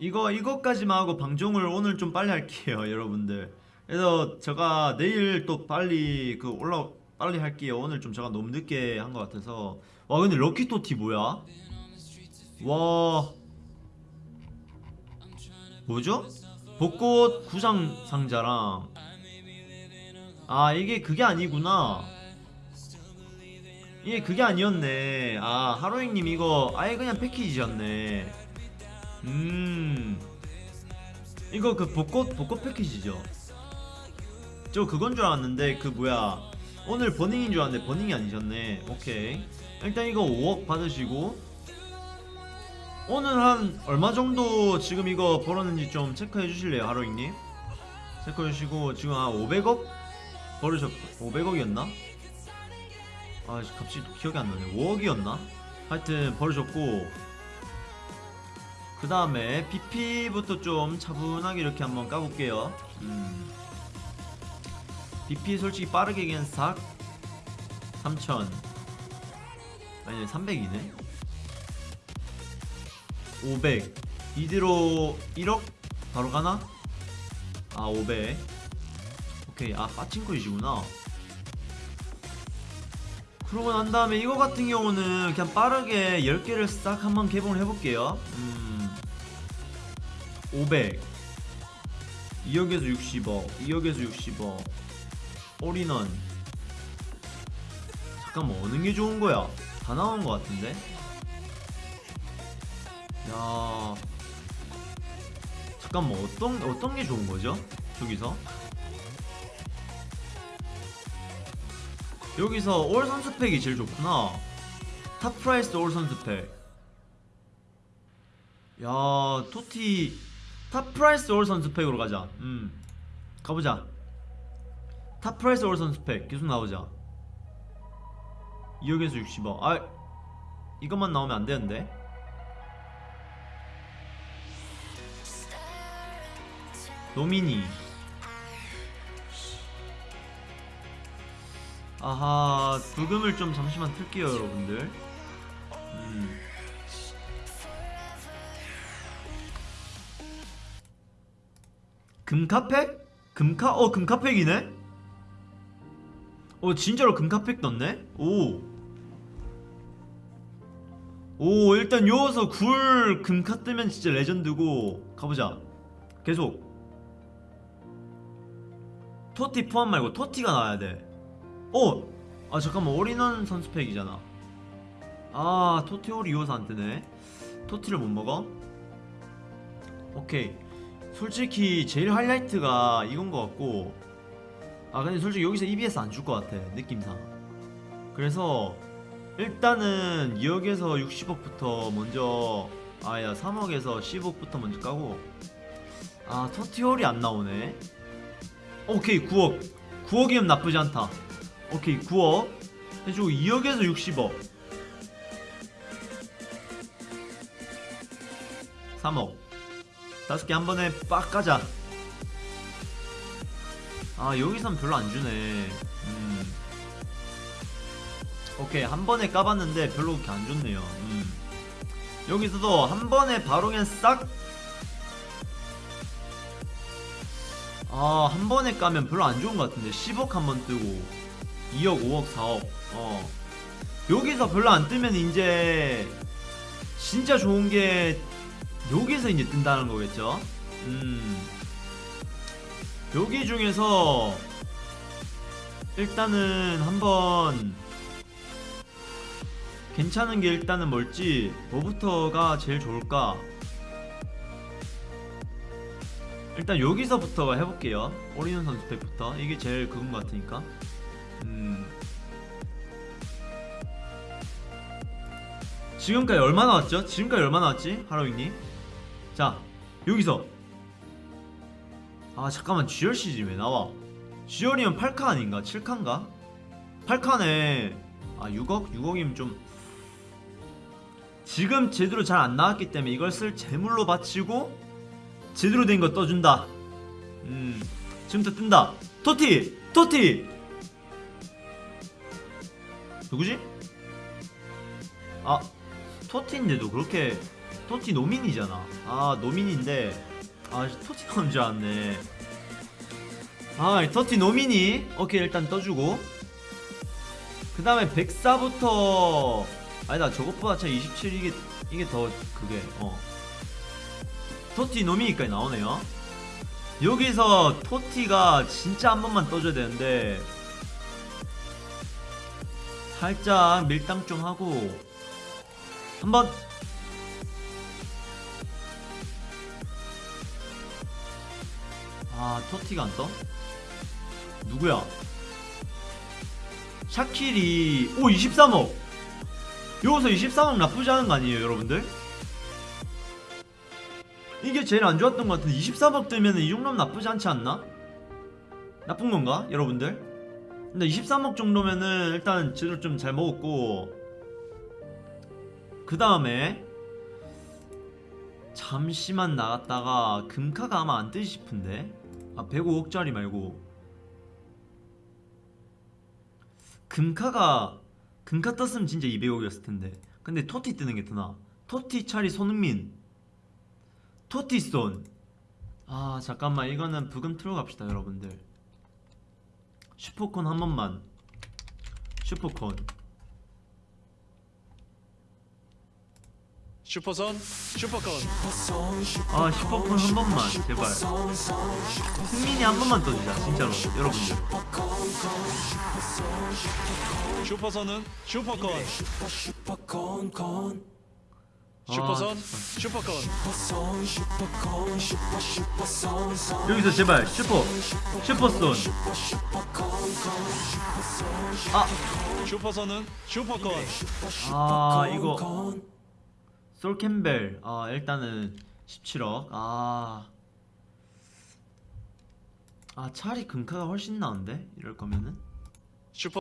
이거 이것까지만 하고 방종을 오늘 좀 빨리 할게요 여러분들. 그래서 제가 내일 또 빨리 그 올라 빨리 할게요. 오늘 좀 제가 너무 늦게 한 것 같아서. 와 근데 럭키토티 뭐야? 와. 뭐죠? 벚꽃 구상 상자랑. 아 이게 그게 아니구나. 이게 그게 아니었네. 아 하로잉님 이거 아예 그냥 패키지였네 음. 이거 그 벚꽃 벚꽃 패키지죠? 저 그건 줄 알았는데 그 뭐야. 오늘 버닝인 줄 알았는데 버닝이 아니셨네. 오케이. 일단 이거 5억 받으시고. 오늘 한 얼마 정도 지금 이거 벌었는지 좀 체크해 주실래요 하로잉님? 체크해 주시고 지금 한 500억? 벌으셨 500억이었나? 아 갑자기 기억이 안 나네. 5억이었나? 하여튼 벌으셨고 그 다음에 BP부터 좀 차분하게 이렇게 한번 까볼게요. 음. BP 솔직히 빠르게 그냥 싹 3000 아니 300이네? 500 이대로 1억? 바로 가나? 아 500 오케이. 아 빠친코이시구나. 그러고 난 다음에 이거 같은 경우는 그냥 빠르게 10개를 싹 한번 개봉을 해볼게요. 음, 500 2억에서 60억 2억에서 60억 올인원. 잠깐만 어느 게 좋은 거야? 다 나온 거 같은데? 야. 잠깐만 어떤 어떤 게 좋은 거죠? 저기서? 여기서 all 선수팩이 제일 좋구나. top price all 선수팩. 야 TOTY top price all 선수팩으로 가자. 음. 가보자. top price all 선수팩. 계속 나오자. 2억에서 60억. 아 이것만 나오면 안 되는데? nominee. 아하 부금을 좀 잠시만 틀게요 여러분들. 음. 금카팩? 금카? 어 금카팩이네? 어 진짜로 금카팩 떴네? 오. 오 일단 요어서 굴 금카 뜨면 진짜 레전드고 가보자 계속 TOTY 포함 말고 TOTY가 나와야 돼 어! 아 잠깐만 올인원 선수팩이잖아 아 TOTY all이어서 안 뜨네 TOTY를 못 먹어? 오케이 솔직히 제일 하이라이트가 이건 것 같고 아 근데 솔직히 여기서 EBS 안 줄 것 같아 느낌상. 그래서 일단은 2억에서 60억부터 먼저 아야 3억에서 10억부터 먼저 까고. 아 터티홀이 안 나오네. 오케이 9억. 9억이면 나쁘지 않다. 오케이 9억. 해주고 2억에서 60억. 3억 다섯 개 한 번에 빡 가자. 아 여기선 별로 안 주네. 음. 오케이 한 번에 까봤는데 별로 그렇게 안 좋네요. 음. 여기서도 한 번에 바로 그냥 싹. 아, 한 번에 까면 별로 안 좋은 것 같은데. 10억 한 번 뜨고. 2억, 5억, 4억. 어. 여기서 별로 안 뜨면 이제 진짜 좋은 게 여기서 이제 뜬다는 거겠죠? 음. 여기 중에서 일단은 한번 괜찮은 게 일단은 뭘지 뭐부터가 제일 좋을까? 일단 여기서부터 해볼게요. 오리는 선수 팩부터. 이게 제일 그건 것 같으니까. 음. 지금까지 얼마 나왔죠? 지금까지 얼마 나왔지? 하로잉님 자 여기서 아 잠깐만 GRC지 왜 나와 GR이면 8카 아닌가? 7카인가? 8카네 아 6억? 6억이면 좀 지금 제대로 잘 안 나왔기 때문에 이걸 쓸 재물로 바치고 제대로 된 거 떠준다 음 지금부터 뜬다 토티! 토티! 누구지? 아 토티인데도 그렇게 토티 노민이잖아. 아 노민인데. 아 토티 나온 줄 알았네. 아 토티 노민이. 오케이 일단 떠주고. 그 다음에 104부터. 아니다 저것보다 차 27 이게 이게 더 그게 어. 토티 노미니까지 나오네요. 여기서 토티가 진짜 한 번만 떠줘야 되는데. 살짝 밀당 좀 하고. 한번 아 토티가 안 떠? 누구야? 샤킬이 오 23억 여기서 23억 나쁘지 않은 거 아니에요 여러분들? 이게 제일 안 좋았던 것 같은데 23억 뜨면 이 정도면 나쁘지 않지 않나? 나쁜 건가 여러분들? 근데 23억 정도면은 일단 재료 좀잘 먹었고 그 다음에 잠시만 나갔다가 금카가 아마 안 뜨지 싶은데 아 105억짜리 말고. 금카가 금카 떴으면 진짜 200억이었을 텐데. 근데 토티 뜨는 게더 나아. 토티 차리 손흥민. 토티손. 아 잠깐만. 이거는 부금 틀어 갑시다 여러분들. 슈퍼콘 한 번만. 슈퍼콘 슈퍼선 슈퍼콘 아 슈퍼콘 한 번만 제발. 승민이 한 번만 떠주자 진짜로 여러분들. 슈퍼선은 슈퍼콘 아, 슈퍼선 진짜. 슈퍼콘 여기서 제발 슈퍼 슈퍼손. 아, 슈퍼선은 슈퍼콘 아 이거 솔캠벨. 아 일단은 17억. 아. 아 차라리 금카가 훨씬 나은데? 이럴 거면은? 슈퍼.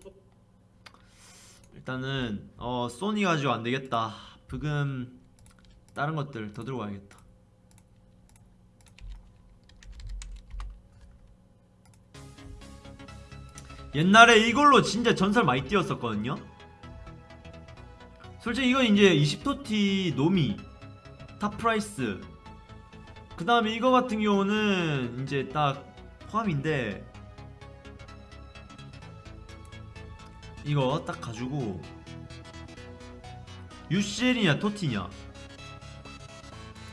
일단은 어 소니 가지고 안 되겠다. 부금 다른 것들 더 들고 와야겠다. 옛날에 이걸로 진짜 전설 많이 뛰었었거든요 솔직히 이건 이제 20TOTY nominee top price. 그 다음에 이거 같은 경우는 이제 딱 포함인데 이거 딱 가지고 UCL이냐 TOTY냐.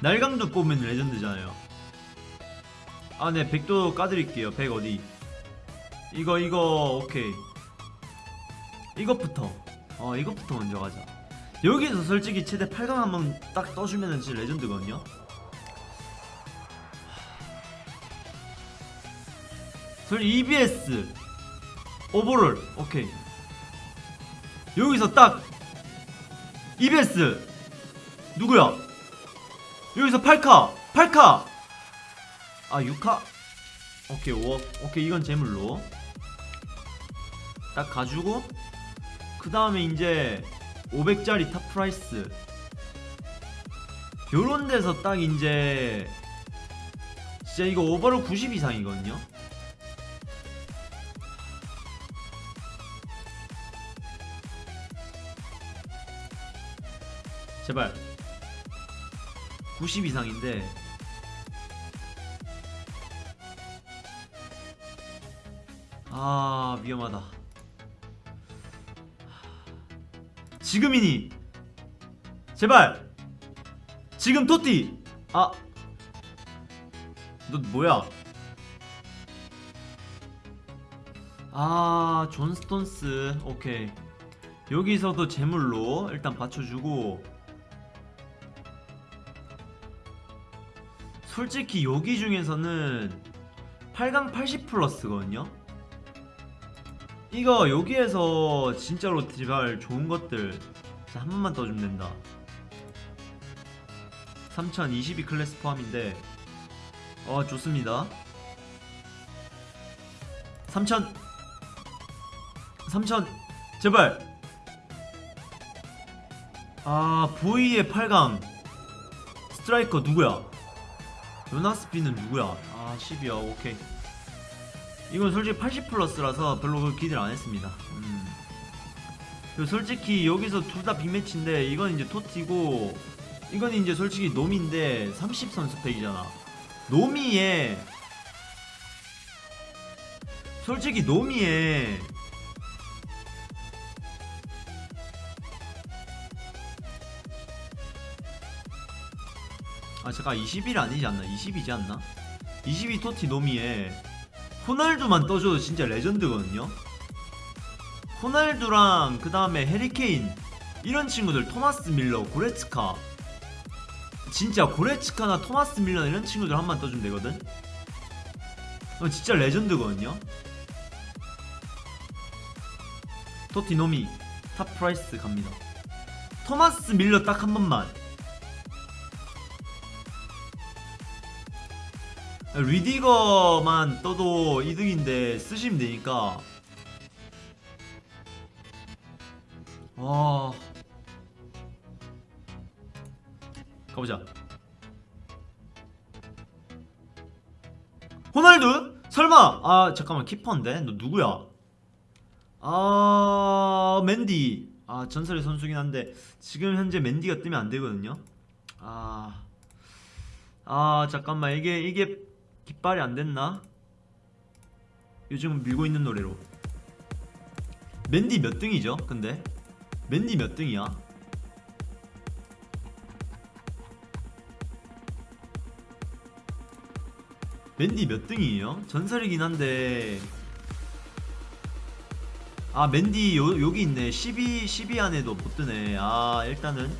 날강도 뽑으면 legend잖아요. 아네 100도 까드릴게요. 100 어디? 이거 이거 오케이. 이것부터. 어 이것부터 먼저 가자 여기서 솔직히 최대 8강 한번 딱 떠주면은 진짜 레전드거든요. 솔직히 EBS 오버롤 오케이 여기서 딱 EBS 누구야? 여기서 8카 8카. 아 6카? 오케이 5억 오케이 이건 제물로. 딱 가지고 그 다음에 이제 500짜리 top price. 요런 데서 딱 이제 진짜 이거 overall 90 이상이거든요. 제발. 90 이상인데 아 위험하다 지금이니. 제발. 지금 토띠. 아 너 뭐야? 아 존스톤스. 오케이. 여기서도 재물로 일단 받쳐주고. 솔직히 여기 중에서는 8강 80 플러스거든요 이거 여기에서 진짜로 제발 좋은 것들 한 번만 떠주면 된다. 3022 클래스 포함인데 어 좋습니다. 3000 3000 제발! 아 보이의 8강. 스트라이커 누구야? 요나스피는 누구야? 아 10이야. 오케이 이건 솔직히 80 플러스라서 별로 그 기대를 안 했습니다 음. 솔직히 여기서 둘 다 빅매치인데 이건 이제 토티고 이건 이제 솔직히 노미인데 30선 스펙이잖아 노미에 솔직히 노미에 아 잠깐 20일 아니지 않나? 20이지 않나? 22 토티 노미에 호날두만 떠줘도 진짜 레전드거든요. 호날두랑 그 다음에 해리케인 이런 친구들 토마스 밀러 고레츠카. 진짜 고레츠카나 토마스 뮐러 이런 친구들 한 번 떠주면 되거든. 어, 진짜 레전드거든요. TOTY 노미 top price 갑니다. 토마스 뮐러 딱 한 번만 뤼디거만 떠도 이득인데 쓰시면 되니까. 와. 가보자. 호날두? 설마. 아 잠깐만. 키퍼인데? 너 누구야? 아 맨디. 아 전설의 선수긴 한데 지금 현재 맨디가 뜨면 안 되거든요. 아. 아 잠깐만. 이게 이게 깃발이 안 됐나? 요즘 밀고 있는 노래로. 맨디 몇 등이죠? 근데? 맨디 몇 등이야? 맨디 몇 등이에요? 전설이긴 한데. 아 맨디 요, 여기 있네. 12, 12 안에도 못 뜨네. 아 일단은.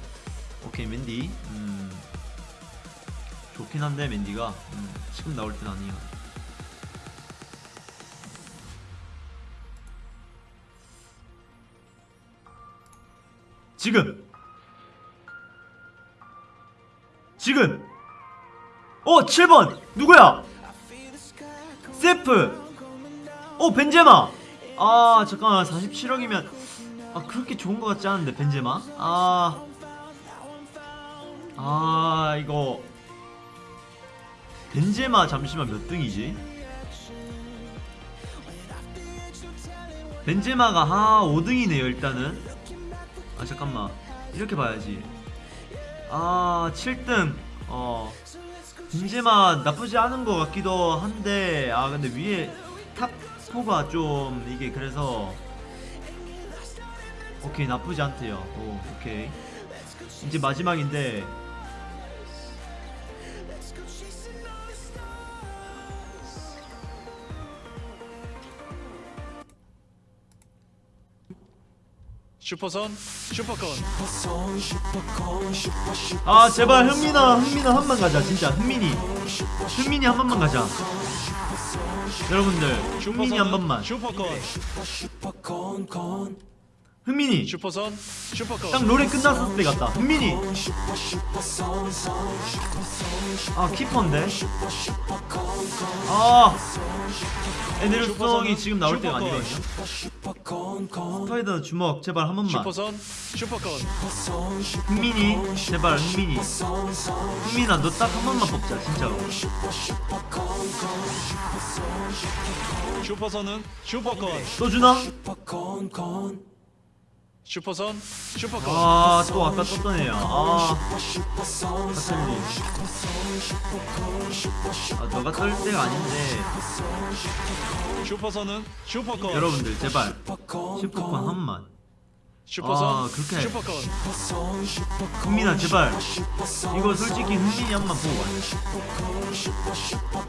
오케이 맨디. 음. 좋긴 한데 맨디가. 음, 지금 나올 땐 아니야 지금! 지금! 어 7번! 누구야? 세프! 어 벤제마! 아 잠깐만 47억이면 아 그렇게 좋은 것 같지 않은데 벤제마? 아. 아, 이거 벤제마 잠시만 몇 등이지? 벤제마가 아 5등이네요 일단은. 아 잠깐만. 이렇게 봐야지. 아 7등. 어. 벤제마 나쁘지 않은 것 같기도 한데 아 근데 위에 탑4가 좀 이게 그래서 오케이 나쁘지 않대요. 오 오케이. 이제 마지막인데 슈퍼선 슈퍼콘. 아 제발 흥민아 흥민아 한 번 가자 진짜. 흥민이. 흥민이 한 번만 가자. 여러분들 흥민이 한 번만. 슈퍼콘. 흥민이. 슈퍼손 슈퍼콘. 딱 노래 끝났을 때 같다. 흥민이. 아 키퍼인데? 아 에데르송이 지금 나올 때가 아니거든요 스파이더 주먹 제발 한 번만. 슈퍼손 슈퍼콘 흥민이 제발 흥민이. 흥민아 너 딱 한 번만 뽑자 진짜로. 슈퍼선은 슈퍼콘 또 주나? 슈퍼선 슈퍼콘 아또 아까 떴던 애야 아 카텔리 아 너가 뜰 때가 아닌데. 슈퍼선은 슈퍼콘 여러분들 제발. 슈퍼콘 한 번만 슈퍼선 아, 그렇게 슈퍼콘 흥민아 제발. 이거 솔직히 흥민이 한 번만 보고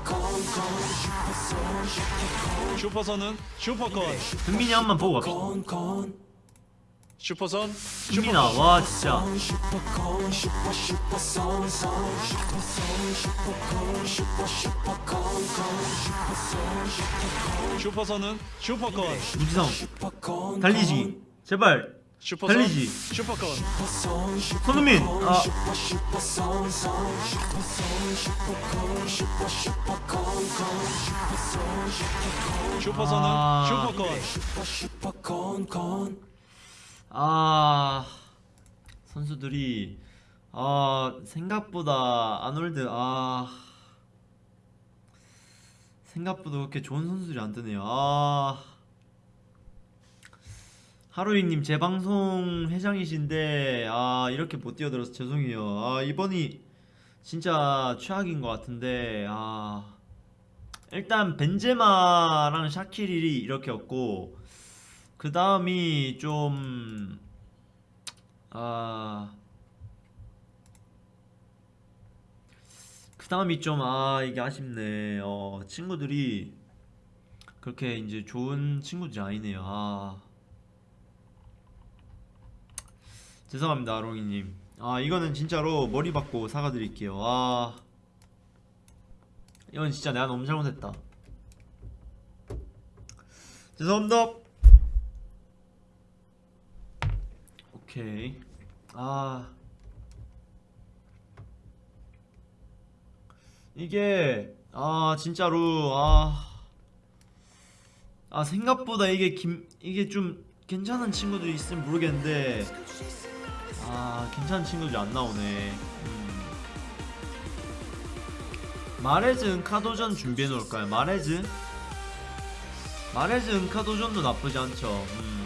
가자 슈퍼선은 슈퍼콘 흥민이 한번 보고 갑시다 슈퍼선? 슈퍼콘 와 진짜. 슈퍼선은 슈퍼콘 무지성. 달리지. 제발. 슈퍼선? 달리지. 슈퍼콘 손흥민. 아. 슈퍼선은 아. 슈퍼콘 아 선수들이 아 생각보다 아놀드 아 생각보다 그렇게 좋은 선수들이 안 뜨네요 아 하루이님 재방송 회장이신데 아 이렇게 못 뛰어들어서 죄송해요. 아 이번이 진짜 최악인 것 같은데 아 일단 벤제마랑 샤키릴이 이렇게였고 그 다음이 좀 아. 그 다음이 좀 아 이게 아쉽네. 어 친구들이 그렇게 이제 좋은 친구들이 아니네요. 아. 죄송합니다, 롱이님. 아, 이거는 진짜로 머리 받고 사과드릴게요. 아. 이건 진짜 내가 너무 잘못했다. 죄송합니다. 오케이. 아. 이게, 아, 진짜로, 아. 아, 생각보다 이게 김, 이게 좀 괜찮은 친구들이 있으면 모르겠는데, 아 괜찮은 친구들이 안 나오네 음. 마레즈 은카도전 준비해 놓을까요? 마레즈? 마레즈 은카도전도 나쁘지 않죠 음.